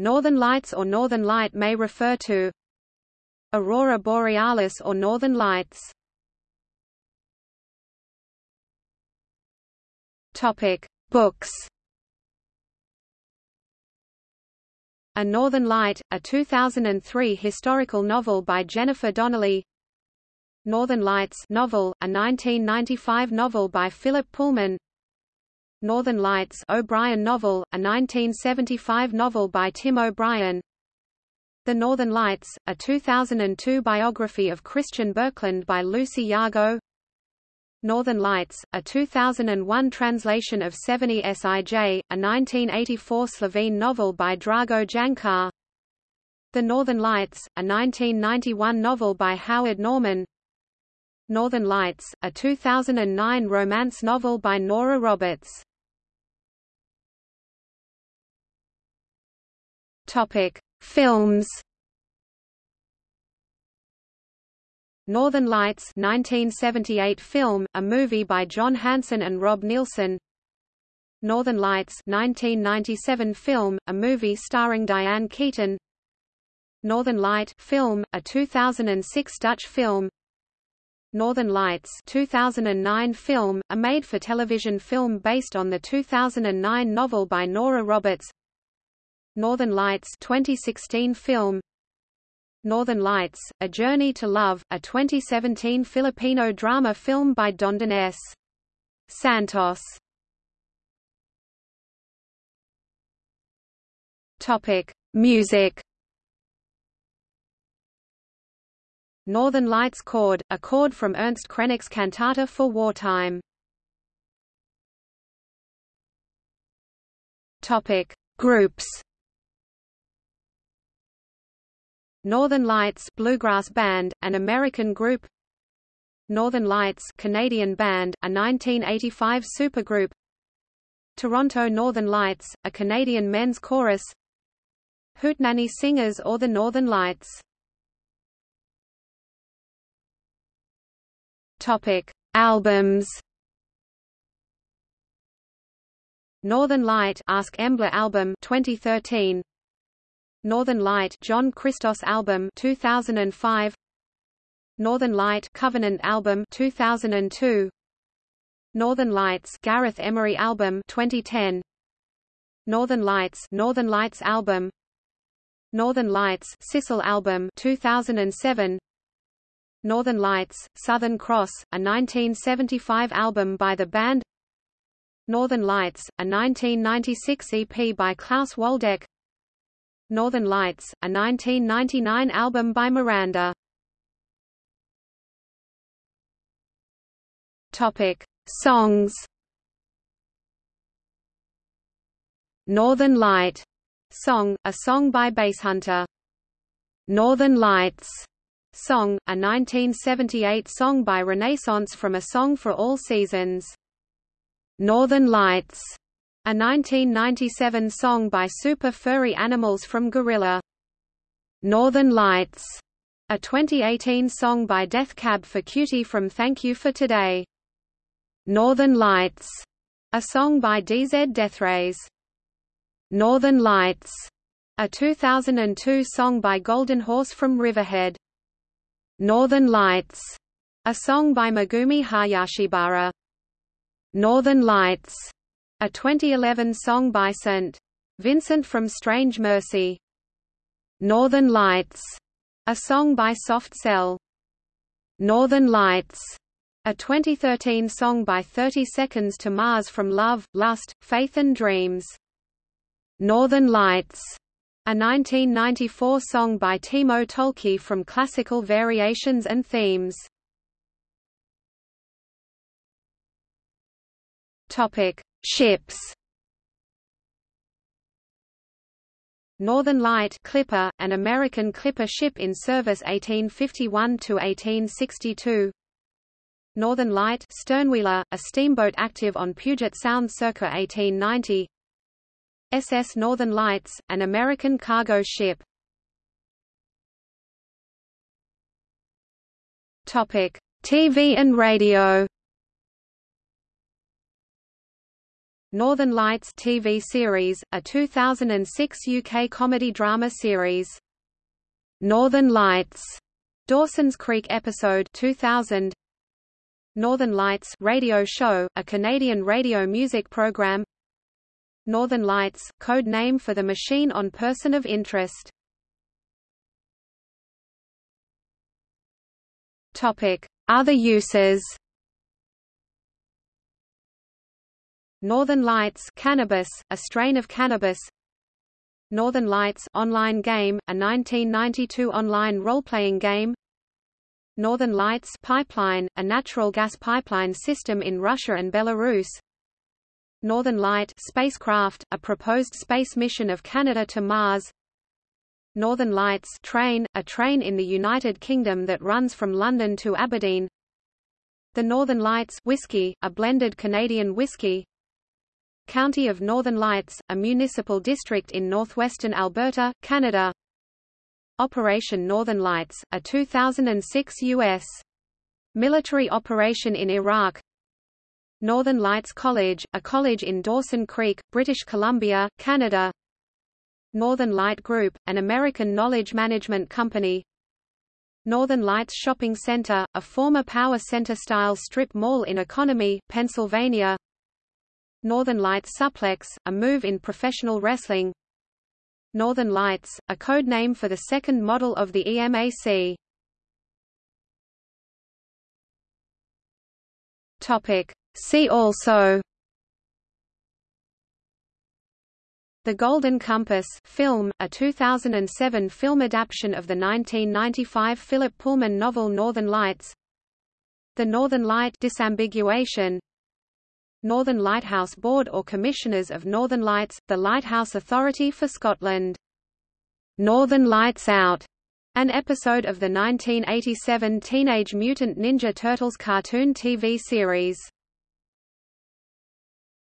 Northern lights or northern light may refer to Aurora borealis or northern lights. Topic: Books. A Northern Light, a 2003 historical novel by Jennifer Donnelly. Northern Lights novel, a 1995 novel by Philip Pullman. Northern Lights O'Brien novel, a 1975 novel by Tim O'Brien. The Northern Lights, a 2002 biography of Christian Birkeland by Lucy Jago. Northern Lights, a 2001 translation of Severni sij, a 1984 Slovene novel by Drago Jančar. The Northern Lights, a 1991 novel by Howard Norman. Northern Lights, a 2009 romance novel by Nora Roberts. Topic: Films. Northern Lights 1978 film, a movie by John Hanson and Rob Nilsson. Northern Lights 1997 film, a movie starring Diane Keaton. Northern Light film, a 2006 Dutch film. Northern Lights 2009 film, a made-for-television film based on the 2009 novel by Nora Roberts. Northern Lights 2016 film Northern Lights, A Journey to Love, a 2017 Filipino drama film by Dondon S. Santos. Topic: Music. Northern Lights chord, a chord from Ernst Krenek's cantata for wartime. Topic: Groups. Northern Lights bluegrass band, an American group. Northern Lights Canadian band, a 1985 supergroup. Toronto Northern Lights, a Canadian men's chorus. Hootenanny Singers or the Northern Lights? Topic: Albums. Northern Light Ask Embla album 2013 Northern Light John Christos album 2005 Northern Light Covenant album 2002 Northern Lights Gareth Emery album 2010 Northern Lights Northern Lights album. Northern Lights Sissel album 2007 Northern Lights Southern Cross a 1975 album by the band. Northern Lights a 1996 EP by Klaus Waldeck Northern Lights, a 1999 album by Miranda. Topic: Songs. Northern Light song, a song by Basshunter. Northern Lights song, a 1978 song by Renaissance from A Song for All Seasons. Northern Lights a 1997 song by Super Furry Animals from Gorilla. Northern Lights, a 2018 song by Death Cab for Cutie from Thank You for Today. Northern Lights, a song by DZ Deathrays. Northern Lights, a 2002 song by Golden Horse from Riverhead. Northern Lights, a song by Megumi Hayashibara. Northern Lights, a 2011 song by St. Vincent from Strange Mercy. Northern Lights, a song by Soft Cell. Northern Lights, a 2013 song by 30 Seconds to Mars from Love, Lust, Faith and Dreams. Northern Lights, a 1994 song by Timo Tolkki from Classical Variations and Themes. Topic: Ships Northern Light Clipper, an American clipper ship in service 1851 to 1862. Northern Light Sternwheeler, a steamboat active on Puget Sound circa 1890 SS Northern Lights, an American cargo ship. Topic: TV and radio Northern Lights TV series, a 2006 UK comedy drama series. Northern Lights, Dawson's Creek episode 2000. Northern Lights radio show, a Canadian radio music program. Northern Lights, code name for the machine on Person of Interest. Topic: Other uses. Northern Lights cannabis, a strain of cannabis. Northern Lights online game, a 1992 online role-playing game. Northern Lights pipeline, a natural gas pipeline system in Russia and Belarus. Northern Light spacecraft, a proposed space mission of Canada to Mars. Northern Lights train, a train in the United Kingdom that runs from London to Aberdeen. The Northern Lights whiskey, a blended Canadian whiskey. County of Northern Lights, a municipal district in northwestern Alberta, Canada. Operation Northern Lights, a 2006 U.S. military operation in Iraq. Northern Lights College, a college in Dawson Creek, British Columbia, Canada. Northern Light Group, an American knowledge management company. Northern Lights Shopping Center, a former Power Center-style strip mall in Economy, Pennsylvania. Northern Lights Suplex, a move in professional wrestling Northern Lights, a code name for the second model of the eMac. Topic. See also The Golden Compass film, a 2007 film adaptation of the 1995 Philip Pullman novel Northern Lights The Northern Light disambiguation Northern Lighthouse Board or Commissioners of Northern Lights, the Lighthouse Authority for Scotland. Northern Lights Out, an episode of the 1987 Teenage Mutant Ninja Turtles cartoon TV series.